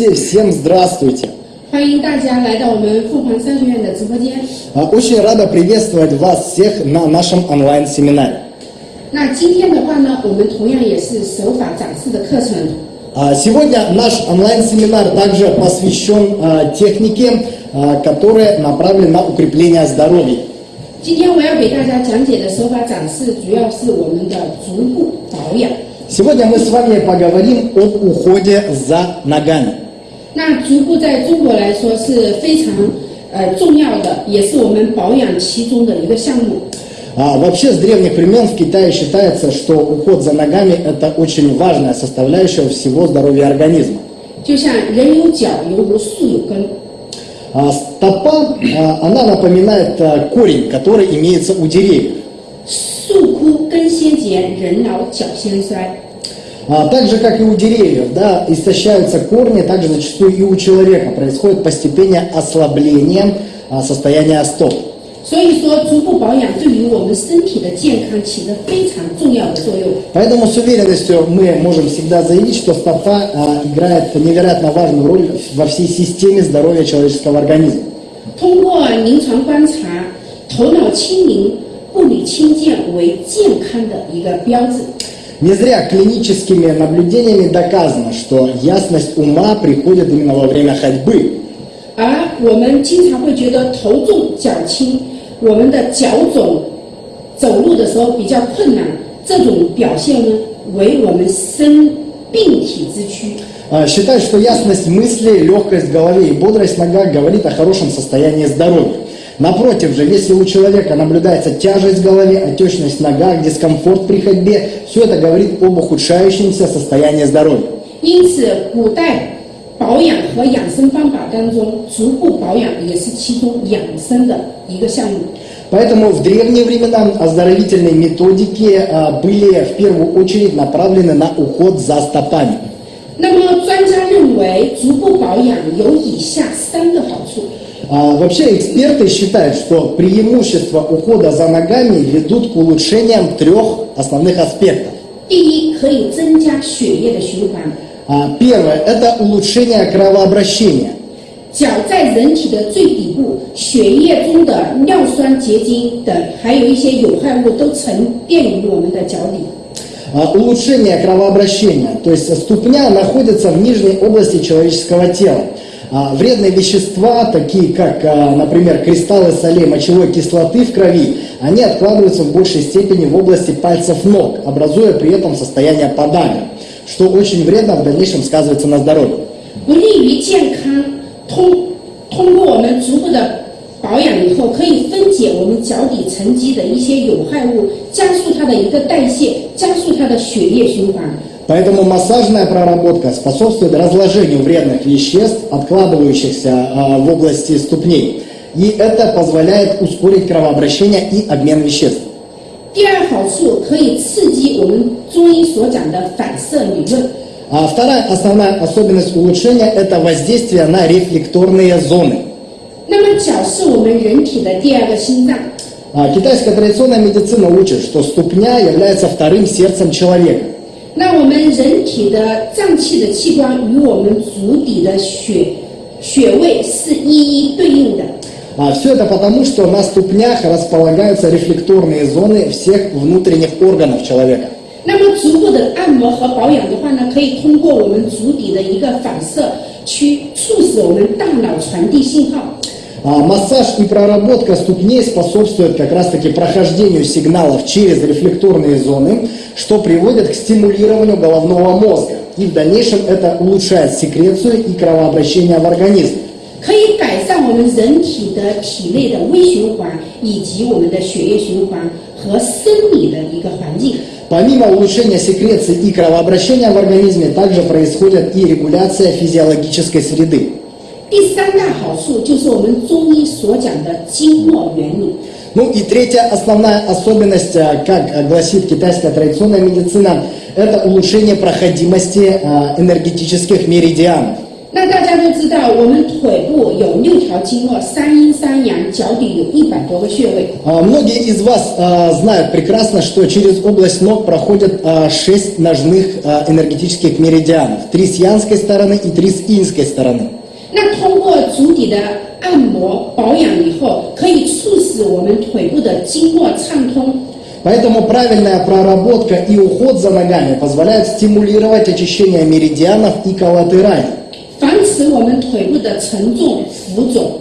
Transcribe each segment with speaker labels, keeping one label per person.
Speaker 1: Всем здравствуйте!
Speaker 2: 欢迎大家来到我们凤凰商学院的直播间。
Speaker 1: А, Очень рада приветствовать вас всех на нашем онлайн-семинаре.
Speaker 2: 那今天的话呢，我们同样也是手法展示的课程。
Speaker 1: А, Сегодня наш онлайн-семинар также посвящен а, технике, а, которая направлена на укрепление здоровья.
Speaker 2: 今天我要给大家讲解的手法展示，主要是我们的足部保养。
Speaker 1: Сегодня мы с вами поговорим об уходе за ногами.
Speaker 2: 那足部在中国来说是非常呃重要的，也是我们保养其中的一个项目。
Speaker 1: А, Вообще с древних времен в Китае считается, что уход за ногами это очень важная составляющая всего здоровья организма.
Speaker 2: 就像人有脚，犹如树有根。
Speaker 1: А Стопа, а, она напоминает а, корень, который имеется у деревьев.
Speaker 2: 树枯根先竭，人老脚先衰。
Speaker 1: А так же, как и у деревьев, да, истощаются корни, также зачастую и у человека происходит постепенное ослабление а, состояния стоп.
Speaker 2: 所以说，足部保养对于我们身体的健康起着非常重要的作用。
Speaker 1: Поэтому с уверенностью мы можем всегда заявить, что стопа а, играет невероятно важную роль во всей системе здоровья человеческого организма.
Speaker 2: 通过临床观察，头脑清明、步履轻健为健康的一个标志。
Speaker 1: Не зря клиническими наблюдениями доказано, что ясность ума приходит именно во время ходьбы.
Speaker 2: 而我们经常会觉得头重脚轻，我们的脚肿，走路的时候比较困难，这种表现呢，为我们生病体之躯。
Speaker 1: А, Считают, что ясность мысли, легкость в голове и бодрость в ногах говорит о хорошем состоянии здоровья. Напротив же, если у человека наблюдается тяжесть в голове, отечность в ногах, дискомфорт при ходьбе, все это говорит об ухудшающемся состоянии здоровья.
Speaker 2: 因此，古代保养和养生方法当中，足部保养也是其中养生的一个项目。
Speaker 1: Поэтому в древние времена оздоровительные методики а, были в первую очередь направлены на уход за стопами.
Speaker 2: 那么，专家认为足部保养有以下三个好处。
Speaker 1: А, Вообще эксперты считают, что преимущества ухода за ногами ведут к улучшениям трех основных аспектов.
Speaker 2: 第一，可以增加血液的循环。
Speaker 1: А, Первое – это улучшение кровообращения.
Speaker 2: 脚在人体的最底部，血液中的尿酸结晶等，还有一些有害物都沉淀于我们的脚底。
Speaker 1: А, Улучшение кровообращения, то есть ступня находится в нижней области человеческого тела. А, Вредные вещества, такие как, а, например, кристаллы солей мочевой кислоты в крови, они откладываются в большей степени в области пальцев ног, образуя при этом состояние подага, что очень вредно в дальнейшем сказывается на здоровье.
Speaker 2: 不利于健康。通通过我们足部的保养以后，可以分解我们脚底沉积的一些有害物，加速它的一个代谢，加速它的血液循环。
Speaker 1: Поэтому массажная проработка способствует разложению вредных веществ, откладывающихся а, в области ступней. И это позволяет ускорить кровообращение и обмен веществ.
Speaker 2: 第二好处可以刺激我们中医所讲的反射理论。
Speaker 1: А вторая основная особенность улучшения – это воздействие на рефлекторные зоны.
Speaker 2: 那么脚是我们人体的第二个心脏，
Speaker 1: А Китайская традиционная медицина учит, что ступня является вторым сердцем человека.
Speaker 2: 那我们人体的脏器的器官与我们足底的血穴位是一一对应的。
Speaker 1: А все это потому, что на ступнях располагаются рефлекторные зоны всех внутренних органов человека.
Speaker 2: 那么足部的按摩和保养的话呢，可以通过我们足底的一个反射，去促使我们大脑传递信号。
Speaker 1: А Массаж и проработка ступней способствуют как раз-таки прохождению сигналов через рефлекторные зоны, что приводит к стимулированию головного мозга. И в дальнейшем это улучшает секрецию и кровообращение в организм.
Speaker 2: 可以改善我们人体的体内的微循环，以及我们的血液循环和生理的一个环境。
Speaker 1: Помимо улучшения секреции и кровообращения в организме, также происходит и регуляция физиологической среды.
Speaker 2: 第三大好处就是我们中医所讲的经络原理。
Speaker 1: Ну и третья основная особенность, а, как а, гласит китайская традиционная медицина, это улучшение проходимости а, энергетических меридианов.
Speaker 2: 那大家都知道， 道我们腿部有六条经络，三阴三阳，脚底有一百多个穴位。
Speaker 1: А, Многие из вас а, знают прекрасно, что через область ног проходят а, шесть ножных а, энергетических меридианов. Три с янской стороны и три с инской стороны.
Speaker 2: 那通过足底的按摩保养以后，可以促使我们腿部的经络畅通，
Speaker 1: Поэтому правильная проработка и уход за ногами позволяет стимулировать очищение меридианов и коллатералей.
Speaker 2: 防止我们腿部的沉重浮肿。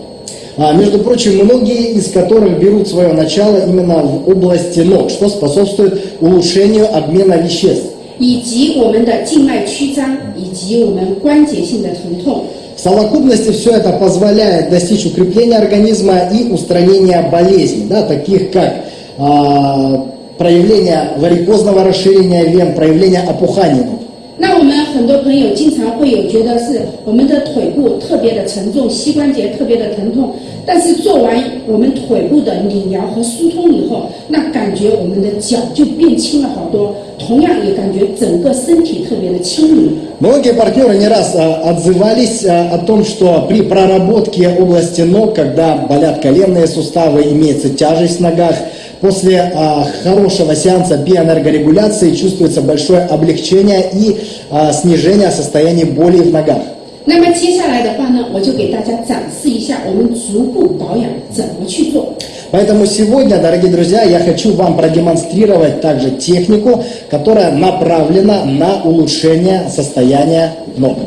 Speaker 1: А, между прочим, многие из которых берут свое начало именно в области ног, что способствует улучшению обмена веществ.
Speaker 2: 以及我们的静脉曲张，以及我们关节性的疼痛。
Speaker 1: В совокупности все это позволяет достичь укрепления организма и устранения болезней, да, таких как а, проявление варикозного расширения вен, проявление опуханий. ног.
Speaker 2: 那我们很多朋友经常会有觉得是我们的腿部特别的沉重，膝关节特别的疼痛，但是做完我们腿部的理疗和疏通以后，那感觉我们的脚就变轻了好多， 同样也感觉整个身体特别的轻盈。
Speaker 1: Многие партнеры не раз а, отзывались а, о том, что при проработке области ног, когда болят коленные суставы, имеется тяжесть в ногах, после а, хорошего сеанса биоэнергорегуляции чувствуется большое облегчение и а, снижение состояния боли в ногах.
Speaker 2: 那么接下来的话呢，我就给大家展示一下我们足部保养怎么去做。
Speaker 1: Поэтому сегодня, дорогие друзья, я хочу вам продемонстрировать также технику, которая направлена на улучшение состояния ног.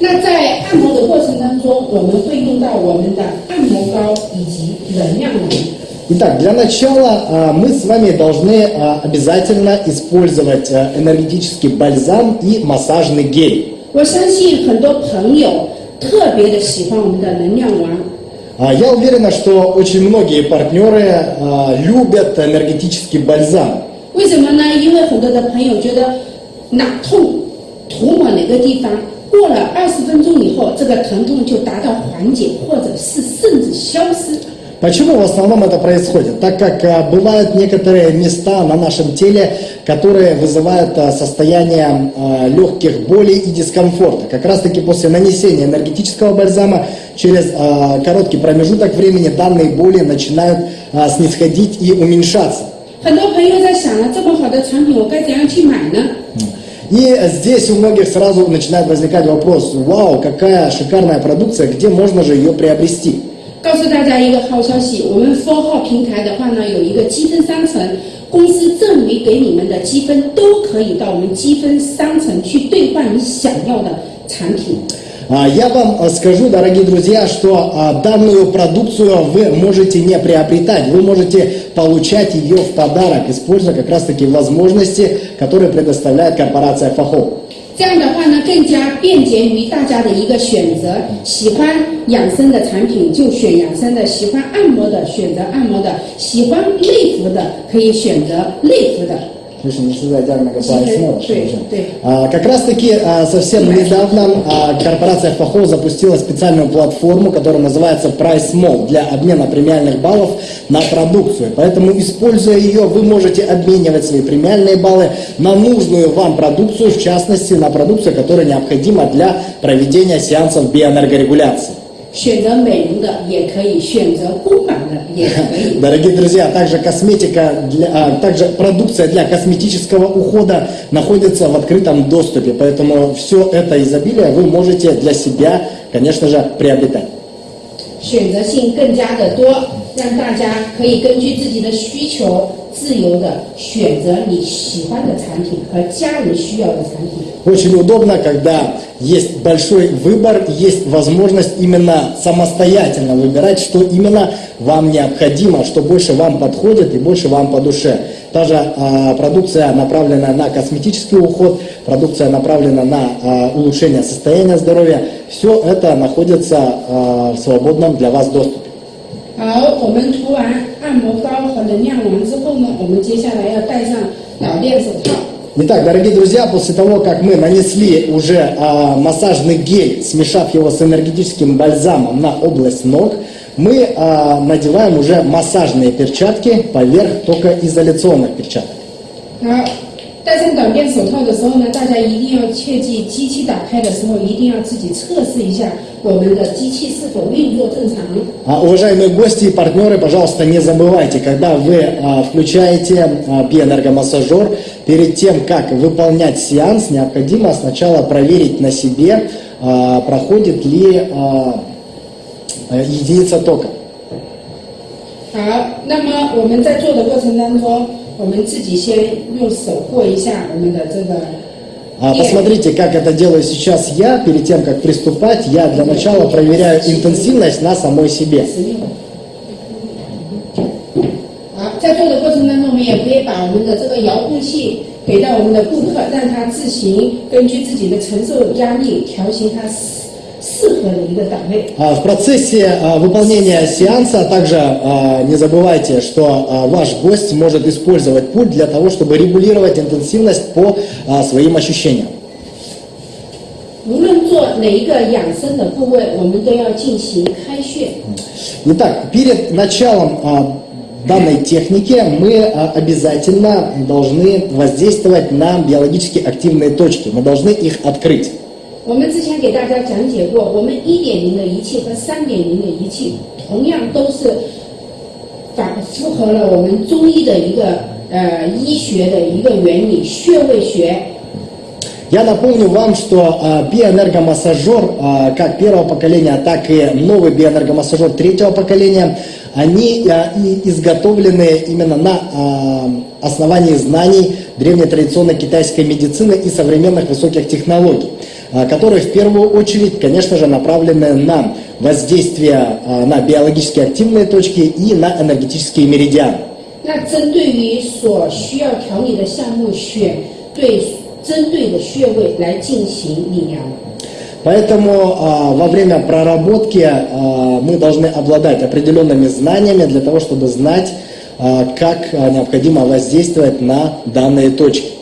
Speaker 2: 那在按摩的过程当中，我们会用到我们的按摩膏以及能量丸。
Speaker 1: Итак, для начала а, мы с вами должны а, обязательно использовать а, энергетический бальзам и массажный гель.
Speaker 2: 我相信很多朋友特别的喜欢我们的能量丸，
Speaker 1: А, Я уверена, что очень многие партнеры а, любят энергетический бальзам.
Speaker 2: 为什么呢？因为很多的朋友觉得哪痛涂抹哪个地方，过了二十分钟以后，这个疼痛就达到缓解，或者是甚至消失。
Speaker 1: Почему в основном это происходит? Так как э, бывают некоторые места на нашем теле, которые вызывают э, состояние э, легких болей и дискомфорта. Как раз таки после нанесения энергетического бальзама через короткий промежуток времени данные боли начинают снисходить и уменьшаться. И здесь у многих сразу начинает возникать вопрос, вау, какая шикарная продукция, где можно же ее приобрести?
Speaker 2: 告诉大家一个好消息，我们 Four 号平台的话呢，有一个积分商城，公司赠予给你们的积分都可以到我们积分商城去兑换你想要的产品。
Speaker 1: А, Я вам а, скажу, дорогие друзья, что а, данную продукцию вы можете не приобретать, вы можете получать ее в подарок, используя как раз таки возможности, которые предоставляет корпорация Фахов.
Speaker 2: 这样的话呢，更加便捷于大家的一个选择。喜欢养生的产品就选养生的，喜欢按摩的选择按摩的，喜欢内服的可以选择内服的。
Speaker 1: Слушай, не всегда идеально
Speaker 2: ты.
Speaker 1: же? А, Как раз таки а, совсем недавно а, корпорация Фахов запустила специальную платформу, которая называется Price Mall для обмена премиальных баллов на продукцию. Поэтому, используя ее, вы можете обменивать свои премиальные баллы на нужную вам продукцию, в частности, на продукцию, которая необходима для проведения сеансов биоэнергорегуляции.
Speaker 2: 选择美容的也可以，选择公版的也可以。
Speaker 1: Дорогие друзья, также косметика, для, а, также продукция для косметического ухода находится в открытом доступе, поэтому все это изобилие вы можете для себя, конечно же, приобретать.
Speaker 2: 选择性更加的多，让大家可以根据自己的需求，自由的选择你喜欢的产品和家人需要的产品。
Speaker 1: Очень удобно, когда есть большой выбор, есть возможность именно самостоятельно выбирать, что именно вам необходимо, что больше вам подходит и больше вам по душе. Та же а, продукция, направленная на косметический уход, продукция, направленная на а, улучшение состояния здоровья, все это находится а, в свободном для вас доступе.
Speaker 2: 好，我们涂完按摩膏和能量丸之后呢，我们接下来要戴上老练手套。
Speaker 1: Итак, дорогие друзья, после того, как мы нанесли уже а, массажный гель, смешав его с энергетическим бальзамом на область ног, мы а, надеваем уже массажные перчатки поверх только изоляционных перчаток.
Speaker 2: 好， 戴上短边手套的时候呢，大家一定要切记，机器打开的时候一定要自己测试一下我们的机器是否运作正常。
Speaker 1: А, Уважаемые гости и партнеры, пожалуйста, не забывайте, когда вы а, включаете а, биоэнергомассажер, перед тем, как выполнять сеанс, необходимо сначала проверить на себе, а, проходит ли а, а, единица тока.
Speaker 2: 好，那么我们在做的过程当中，我们自己先用手过一下我们的这个
Speaker 1: А, Посмотрите, как это делаю сейчас я. Перед тем, как приступать, я для начала проверяю интенсивность на самой себе.
Speaker 2: 好，在做的过程当中，我们也可以把我们的这个遥控器给到我们的顾客，让他自行根据自己的承受压力调行他 适适合的一个档位。
Speaker 1: А, В процессе а, выполнения сеанса также а, не забывайте, что а, ваш гость может использовать пульт для того, чтобы регулировать интенсивность по а, своим ощущениям.
Speaker 2: 无论做哪一个养生的部位，我们都要进行开穴。
Speaker 1: Итак, перед началом а, данной техники мы а, обязательно должны воздействовать на биологически активные точки. Мы должны их открыть.
Speaker 2: 我们之前给大家讲解过，我们一点零的仪器和三点零的仪器，同样都是反符合了我们中医的一个呃医学的一个原理，穴位学。
Speaker 1: Я напомню вам, что а, биоэнергомассажер а, как первого поколения, так и новый биоэнергомассажер третьего поколения, они а, и изготовлены именно на а, основании знаний древней традиционной китайской медицины и современных высоких технологий, а, которые в первую очередь, конечно же, направлены на воздействие а, на биологически активные точки и на энергетические меридианы.
Speaker 2: 那针对于所需要调理的项目，选对针对的穴位来进行理疗。
Speaker 1: Поэтому а, во время проработки а, мы должны обладать определенными знаниями для того, чтобы знать, а, как а, необходимо воздействовать на данные точки.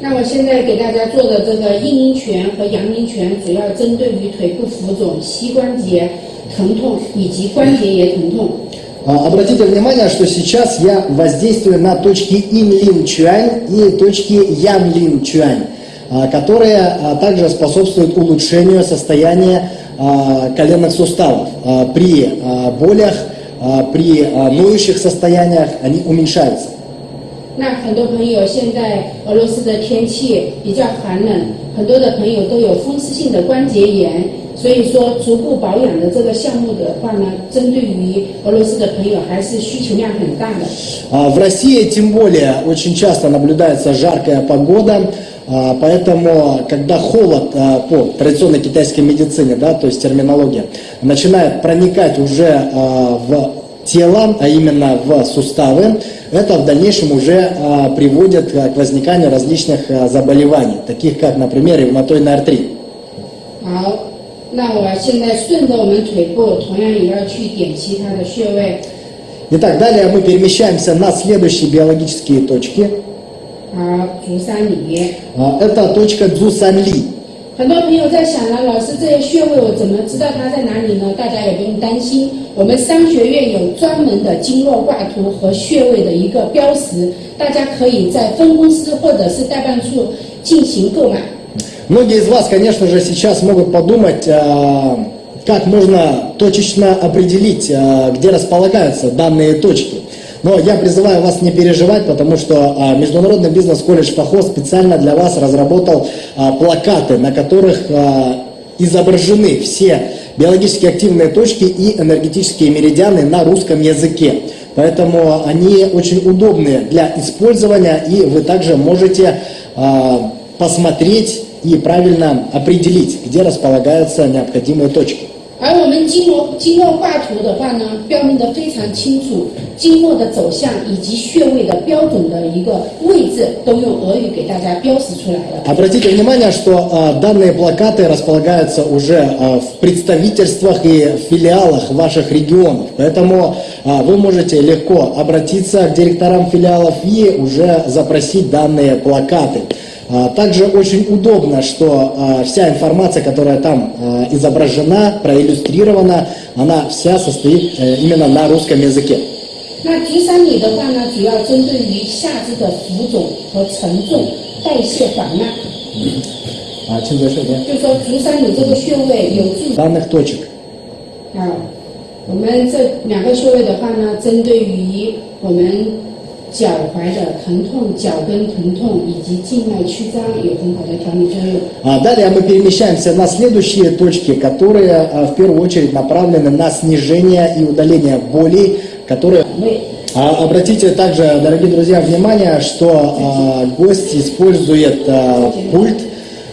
Speaker 2: 那我现在给大家做的这个阴阴拳和阳阴拳，主要针对于腿部浮肿、膝关节疼痛以及关节炎疼痛。
Speaker 1: А, Обратите внимание, что сейчас я воздействую на точки Инлин Чуань и точки Янлин Чуань, а, которые а, также способствуют улучшению состояния а, коленных суставов. А, При а, болях, а, при а, ноющих состояниях они уменьшаются.
Speaker 2: 那很多朋友现在俄罗斯的天气比较寒冷，很多的朋友都有风湿性的关节炎，所以说足部保养的这个项目的话呢，针对于俄罗斯的朋友还是需求量很大的。
Speaker 1: А, В России тем более очень часто наблюдается жаркая погода, а, поэтому когда холод а, по традиционной китайской медицине, да, то есть терминология, начинает проникать уже а, в тело, а именно в суставы, это в дальнейшем уже а, приводит а, к возниканию различных а, заболеваний, таких как, например, ревматоидный артрит.
Speaker 2: 好，那我现在顺着我们腿部，同样也要去点其他的穴位。
Speaker 1: Итак, далее мы перемещаемся на следующие биологические точки.
Speaker 2: 好，足三里。
Speaker 1: А, Это точка Дзусанли.
Speaker 2: 很多朋友在想呢，老师这些穴位我怎么知道它在哪里呢？大家也不用担心，我们商学院有专门的经络挂图和穴位的一个标识，大家可以在分公司或者是代办处进行购买。
Speaker 1: Многие из вас, конечно же, сейчас могут подумать, а, как можно точечно определить, а, где располагаются данные точки. Но я призываю вас не переживать, потому что а, Международный бизнес-колледж ФАХО специально для вас разработал а, плакаты, на которых а, изображены все биологически активные точки и энергетические меридианы на русском языке. Поэтому они очень удобны для использования, и вы также можете посмотреть и правильно определить, где располагаются необходимые точки.
Speaker 2: 而我们经络经络挂图的话呢，标明的非常清楚，经络的走向以及穴位的标准的一个位置，都用俄语给大家标识出来了。
Speaker 1: Обратите внимание, что а, данные плакаты располагаются уже а, в представительствах и филиалах ваших регионов. Поэтому а, вы можете легко обратиться к директорам филиалов и уже запросить данные плакаты. А, Также очень удобно, что а, вся информация, которая там а, изображена, проиллюстрирована, она вся состоит э, именно на русском языке.
Speaker 2: 那足三里的话呢，主要针对于下肢的浮肿和沉重， 代谢缓慢。
Speaker 1: 啊，请再说一遍。
Speaker 2: 就说足三里这个穴位有助
Speaker 1: Данных точек.
Speaker 2: 啊，我们这两个穴位的话呢，针对于我们 脚踝的疼痛、脚跟疼痛以及静脉曲张有很好的调理作用。
Speaker 1: А далее мы перемещаемся на следующие точки, которые а, в первую очередь направлены на снижение и удаление болей, которые
Speaker 2: 肠胃
Speaker 1: А, Обратите также, дорогие друзья, внимание, что а, гость использует а, пульт,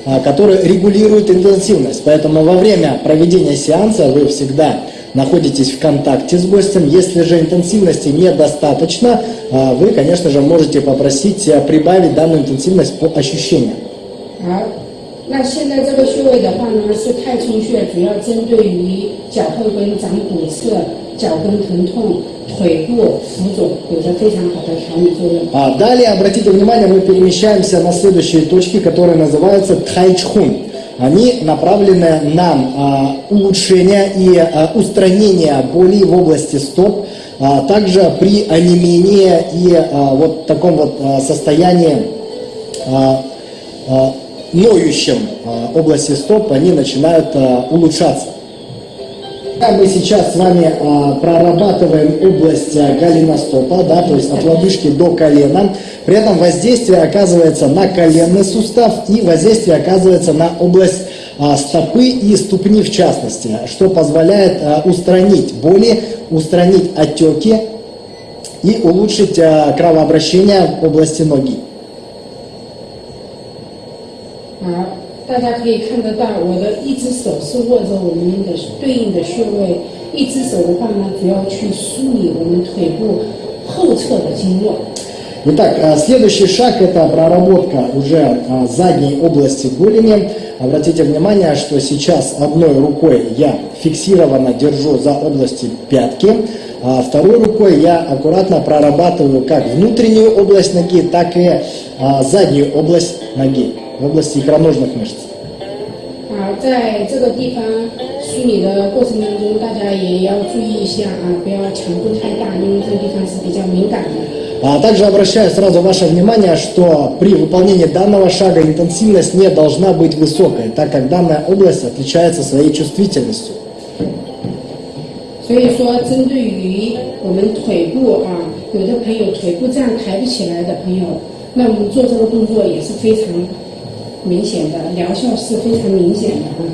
Speaker 1: а, который регулирует интенсивность. Поэтому во время проведения сеанса вы всегда находитесь в контакте с гостем. Если же интенсивности недостаточно, а, вы, конечно же, можете попросить а, прибавить данную интенсивность по ощущениям.
Speaker 2: 好，那现在这个穴位的话呢，是太冲穴，主要针对于脚后跟长骨刺、脚跟疼痛、腿部浮肿，有着非常好的调理作用。
Speaker 1: А далее, обратите внимание, мы перемещаемся на следующие точки, которые называются тхайчхун. Они направлены на а, улучшение и а, устранение боли в области стоп, а также при онемении и вот таком вот состоянии ноющем области стоп, они начинают улучшаться. А Мы сейчас с вами а, прорабатываем область а, голеностопа, да, то есть от лодыжки до колена. При этом воздействие оказывается на коленный сустав и воздействие оказывается на область а, стопы и ступни в частности, что позволяет а, устранить боли, устранить отеки и улучшить а, кровообращение в области ноги.
Speaker 2: 好，大家可以看得到，我的一只手是握着我们的对应的穴位，一只手的话呢，主要去梳理我们腿部后侧的经络。
Speaker 1: Итак, а, следующий шаг это проработка уже а, задней области голени. Обратите внимание, что сейчас одной рукой я фиксированно держу за области пятки, а второй рукой я аккуратно прорабатываю как внутреннюю область ноги, так и а, заднюю область ноги, в области икроножных мышц.
Speaker 2: 好，在这个地方梳理的过程当中，大家也要注意一下啊，不要强度太大，因为这个地方是比较敏感的。
Speaker 1: А также обращаю сразу ваше внимание, что при выполнении данного шага интенсивность не должна быть высокой, так как данная область отличается своей чувствительностью.
Speaker 2: 所以说，针对于我们腿部啊，有的朋友腿部这样抬不起来的朋友，那我们做这个动作也是非常 明显的，疗效是非常明显的啊。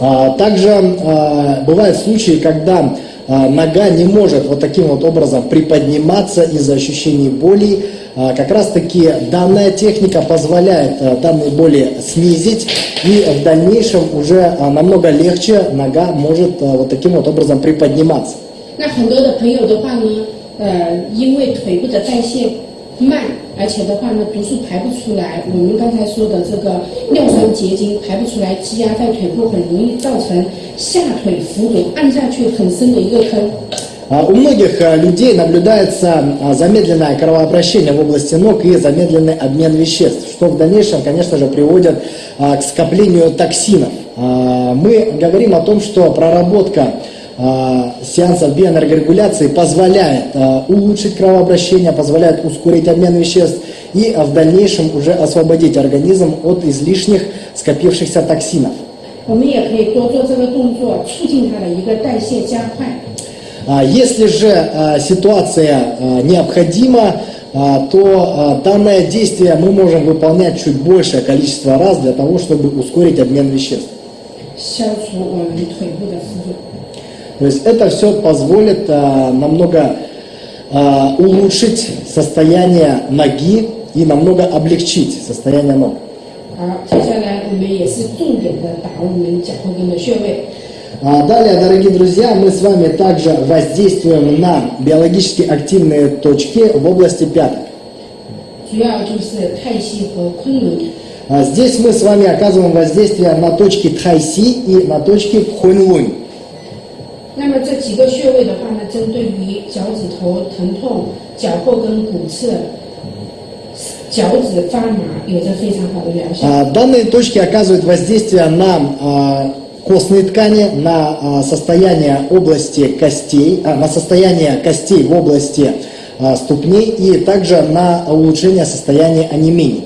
Speaker 1: А, Также а, бывают случаи, когда а, нога не может вот таким вот образом приподниматься из-за ощущений боли. А, Как раз таки данная техника позволяет а, данные боли снизить и в дальнейшем уже а, намного легче нога может а, вот таким вот образом приподниматься.
Speaker 2: 那很多的朋友的话呢，呃，因为腿部的代谢慢， 而且的话呢，毒素排不出来，我们刚才说的这个尿酸结晶排不出来，积压在腿部，很容易造成下腿浮肿，按下去很深的一个坑。
Speaker 1: А, У многих а, людей наблюдается а, замедленное кровообращение в области ног и замедленный обмен веществ, что в дальнейшем, конечно же, приводит а, к скоплению токсинов. А, Мы говорим о том, что проработка а, сеансов биоэнергорегуляции позволяет а, улучшить кровообращение, позволяет ускорить обмен веществ и а, в дальнейшем уже освободить организм от излишних скопившихся токсинов.
Speaker 2: 我们也可以多做这个动作，促进它的一个代谢加快。
Speaker 1: А, Если же а, ситуация а, необходима, а, то а, данное действие мы можем выполнять чуть большее количество раз для того, чтобы ускорить обмен веществ.
Speaker 2: 消除我们腿部的浮肿。
Speaker 1: То есть это все позволит а, намного а, улучшить состояние ноги и намного облегчить состояние ног.
Speaker 2: 好，接下来我们也是重点的打我们脚后跟的穴位。
Speaker 1: А Далее, дорогие друзья, мы с вами также воздействуем на биологически активные точки в области пяток.
Speaker 2: 主要就是太溪和昆仑。
Speaker 1: А Здесь мы с вами оказываем воздействие на точки Тхайси и на точки Хунлунь.
Speaker 2: 那么这几个穴位的话呢，针对于脚趾头疼痛、脚后跟骨刺、脚趾发麻，有着非常好的疗效。
Speaker 1: А, Данные точки оказывают воздействие на а, костные ткани, на а, состояние области костей, а, на состояние костей в области а, ступней и также на улучшение состояния онемений.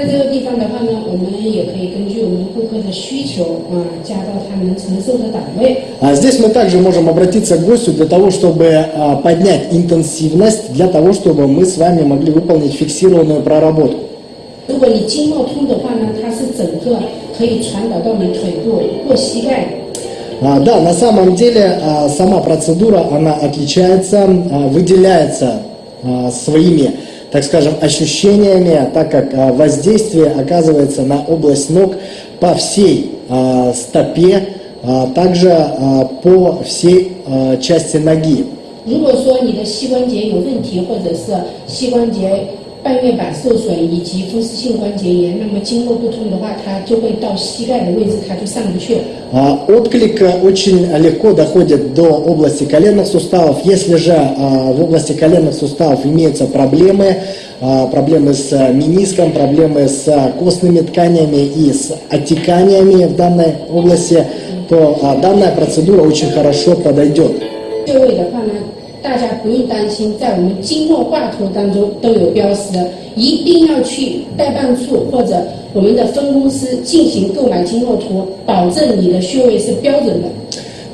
Speaker 2: 在这个地方的话呢，我们也可以根据我们顾客的需求啊，加到他能承受的档位。
Speaker 1: А здесь мы также можем обратиться к гостю для того, чтобы а, поднять интенсивность, для того, чтобы мы с вами могли выполнить фиксированную проработку.
Speaker 2: 如果你经络通的话呢，它是整个可以传导到你腿部或膝盖。
Speaker 1: А, да, на самом деле а, сама процедура, она отличается, а, выделяется а, своими, так скажем, ощущениями, так как а, воздействие оказывается на область ног по всей а, стопе, а, также а, по всей а, части ноги.
Speaker 2: 如果说你的膝关节有问题，或者是膝关节 半月板受损以及风湿性关节炎，那么经络不通的话，它就会到膝盖的位置，它就上不去了。
Speaker 1: А, Отклик э, очень легко доходит до области коленных суставов. Если же а, в области коленных суставов имеются проблемы, а, проблемы с э, мениском, проблемы с э, костными тканями и с отеканиями в данной области, то а, данная процедура очень хорошо подойдет.
Speaker 2: 穴位的话呢， 大家不用担心，在我们经络挂图当中都有标识的，一定要去代办处或者我们的分公司进行购买经络图，保证你的穴位是标准的。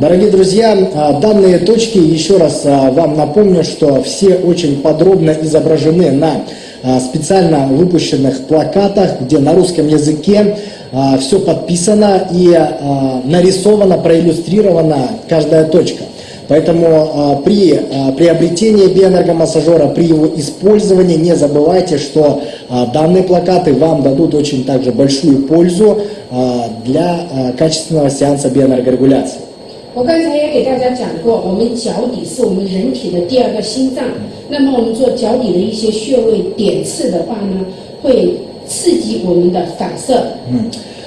Speaker 1: Дорогие друзья, а, данные точки, еще раз а, вам напомню, что все очень подробно изображены на а, специально выпущенных плакатах, где на русском языке все подписано и а, нарисовано, проиллюстрирована каждая точка. Поэтому а, при а, приобретении биоэнергомассажера, при его использовании не забывайте, что а, данные плакаты вам дадут очень также большую пользу а, для а, качественного сеанса биоэнергорегуляции.
Speaker 2: 我刚才也给大家讲过，我们脚底是我们人体的第二个心脏。那么我们做脚底的一些穴位点刺的话呢，会刺激我们的反射。
Speaker 1: А,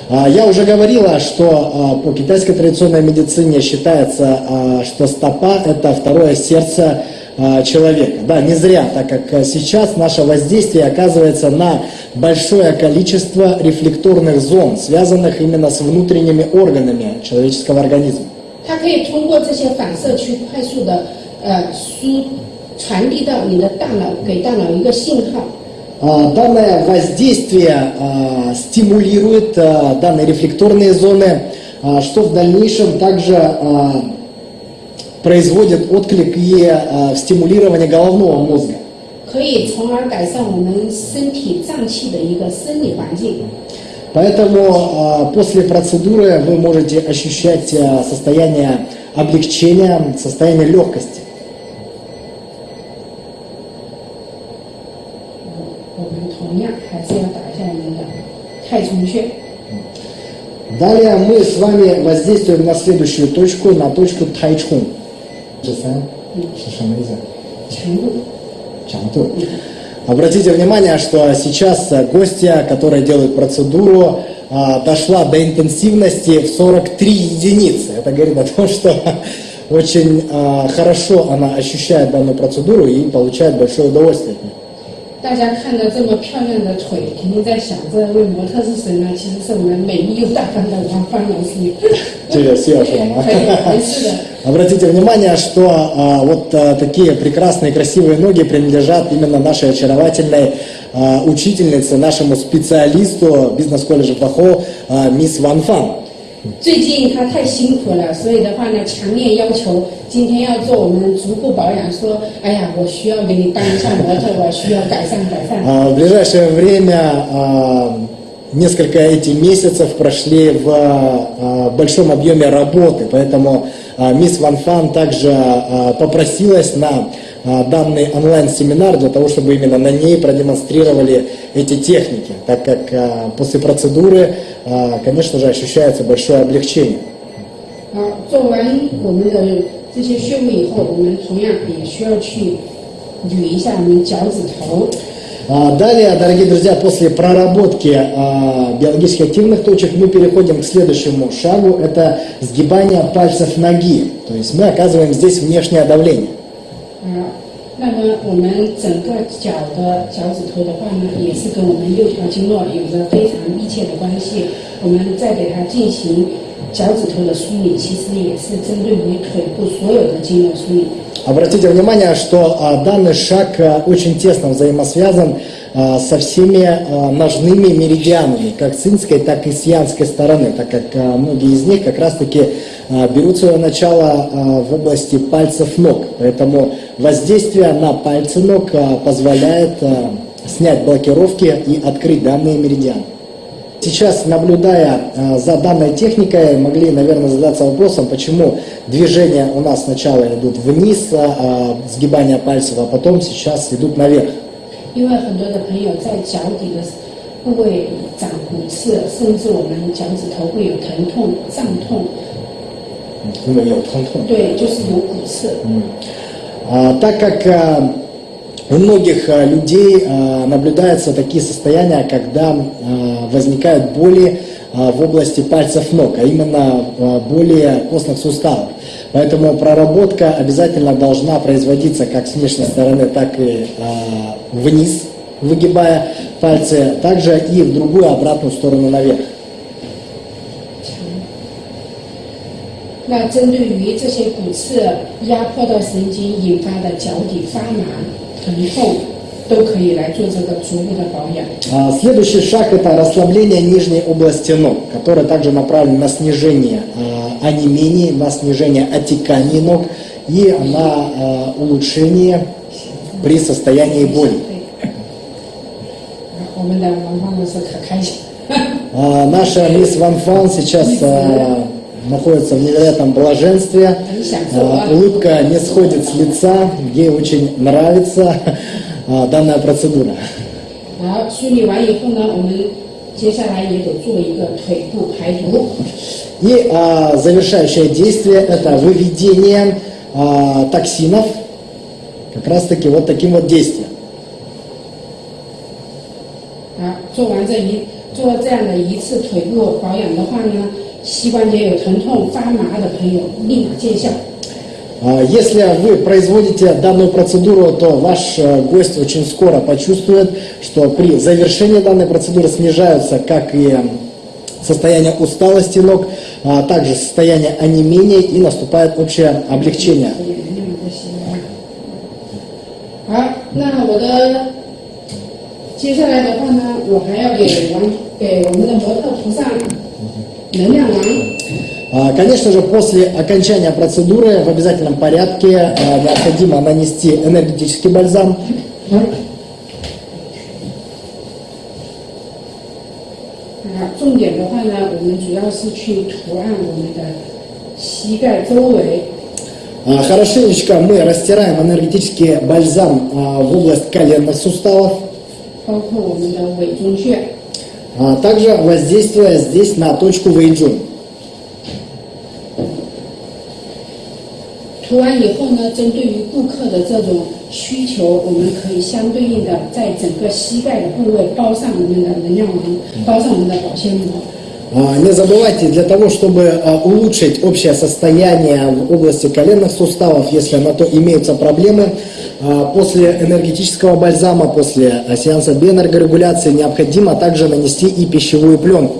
Speaker 1: Я уже говорила, что а, по китайской традиционной медицине считается, а, что стопа – это второе сердце а, человека. Да, не зря, так как а, сейчас наше воздействие оказывается на большое количество рефлекторных зон, связанных именно с внутренними органами человеческого организма.
Speaker 2: 它可以通过这些反射去快速的呃输传递到你的大脑，给大脑一个信号。
Speaker 1: а, данное воздействие а, стимулирует а, данные рефлекторные зоны, что в дальнейшем также производит отклик и стимулирование головного мозга. Поэтому после процедуры вы можете ощущать состояние облегчения, состояние легкости. Далее мы с вами воздействуем на следующую точку, на точку。Чамту. Обратите внимание, что сейчас э, гостья, которая делает процедуру, а, дошла до интенсивности в 43 единицы. Это говорит о том, что очень а, хорошо она ощущает данную процедуру и получает большое удовольствие от нее.
Speaker 2: 大家看到这么漂亮的腿，肯定在想这位模特是谁呢？其实是我们美丽又大方的王芳老师。
Speaker 1: 这个是要说吗？
Speaker 2: 可以，没事的。
Speaker 1: Обратите внимание, что а, вот а, такие прекрасные красивые ноги принадлежат именно нашей очаровательной а, учительнице, нашему специалисту бизнес-колледжа Пахо а, мисс Ван Фан.
Speaker 2: 最近他太辛苦了，所以的话呢，强烈要求今天要做我们足部保养。说，哎呀，我需要给你当一下模特，我需要改善改善。
Speaker 1: А, В ближайшее время а, несколько эти месяцев прошли в а, большом объеме работы, поэтому а, мисс Ван Фан также а, попросилась на а, данный онлайн-семинар для того, чтобы именно на ней продемонстрировали эти техники, так как а, после процедуры, а, конечно же, ощущается большое облегчение.
Speaker 2: 好，做完我们的这些穴位以后，我们同样也需要去捋一下我们脚趾头。
Speaker 1: А, Далее, дорогие друзья, после проработки а, биологически активных точек мы переходим к следующему шагу. Это сгибание пальцев ноги. То есть мы оказываем здесь внешнее давление.
Speaker 2: 啊，那么我们整个脚的脚趾头的话呢，也是跟我们六条经络有着非常密切的关系。我们再给它进行脚趾头的梳理，其实也是针对于腿部所有的经络梳理。
Speaker 1: Обратите внимание, что а, данный шаг а, очень тесно взаимосвязан а, со всеми ножными меридианами, как с инской, так и с янской стороны, так как многие из них как раз-таки берут свое начало в области пальцев ног. Поэтому воздействие на пальцы ног позволяет снять блокировки и открыть данные меридианы. Сейчас, наблюдая э, за данной техникой, могли, наверное, задаться вопросом, почему движения у нас сначала идут вниз, а, сгибание пальцев, а потом сейчас идут наверх.
Speaker 2: 因为很多的朋友在脚底的部位长骨刺，甚至我们脚趾头会有疼痛、胀痛，
Speaker 1: 因为有疼痛。
Speaker 2: 对，就是有骨刺。
Speaker 1: А, Так как а, у многих а, людей а, наблюдаются такие состояния, когда а, возникают боли а, в области пальцев ног, а именно а, боли костных суставов. Поэтому проработка обязательно должна производиться как с внешней стороны, так и а, вниз, выгибая пальцы, также и в другую обратную сторону наверх.
Speaker 2: 那针对于这些骨刺压迫到神经引发的脚底发麻、 疼痛，都可以来做这个足部的保养。
Speaker 1: А, Следующий шаг это расслабление нижней области ног, которое также направлено на снижение а, онемений, на снижение отеканий ног и на а, улучшение при состоянии боли.
Speaker 2: 我们的王芳老师可开心。
Speaker 1: А, Наша мисс Ван Фан сейчас а, находится в невероятном блаженстве. А, Улыбка не сходит с лица, ей очень нравится а, данная процедура.
Speaker 2: 好，梳理完以后呢，我们接下来也得做一个腿部排毒。
Speaker 1: И а, завершающее действие это выведение а, токсинов как раз таки вот таким вот действием.
Speaker 2: 啊，做完这一做这样的一次腿部保养的话呢， 膝关节有疼痛、发麻的朋友立马见效。
Speaker 1: А, Если вы производите данную процедуру, то ваш э, гость очень скоро почувствует, что при завершении данной процедуры снижаются как и состояние усталости ног, а также состояние онемения и наступает общее облегчение.
Speaker 2: 好，那我的接下来的话呢，我还要给王给我们的模特涂上能量王。
Speaker 1: А, Конечно же, после окончания процедуры в обязательном порядке а, необходимо нанести энергетический бальзам.
Speaker 2: 啊，重点的话呢，我们主要是去涂按我们的膝盖周围，
Speaker 1: А, Хорошенечко мы растираем энергетический бальзам а, в область коленных суставов,
Speaker 2: 包括我们的尾中穴。
Speaker 1: а также воздействуя здесь на точку Вэйджун.
Speaker 2: 涂完以后呢，针对于顾客的这种需求，我们可以相对应的在整个膝盖的部位包上我们的能量王，包上我们的保鲜膜。
Speaker 1: А, Не забывайте, для того, чтобы а, улучшить общее состояние в области коленных суставов, если на то имеются проблемы, а, после энергетического бальзама, после а, сеанса биоэнергорегуляции необходимо также нанести и пищевую пленку.